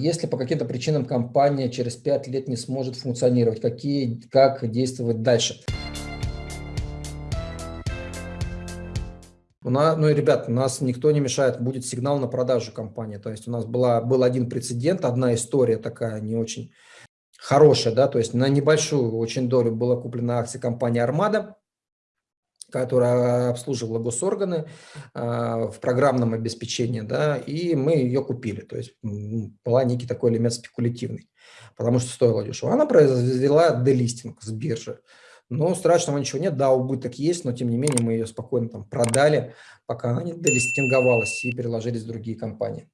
если по каким-то причинам компания через 5 лет не сможет функционировать, какие, как действовать дальше? У нас, ну и, ребят, нас никто не мешает, будет сигнал на продажу компании. То есть у нас была, был один прецедент, одна история такая не очень хорошая, да, то есть на небольшую очень долю была куплена акция компании «Армада», которая обслуживала госорганы э, в программном обеспечении, да, и мы ее купили. То есть была некий такой элемент спекулятивный, потому что стоило дешево. Она произвела делистинг с биржи. Ну, страшного ничего нет, да, убыток есть, но тем не менее мы ее спокойно там продали, пока она не делистинговалась и переложились в другие компании.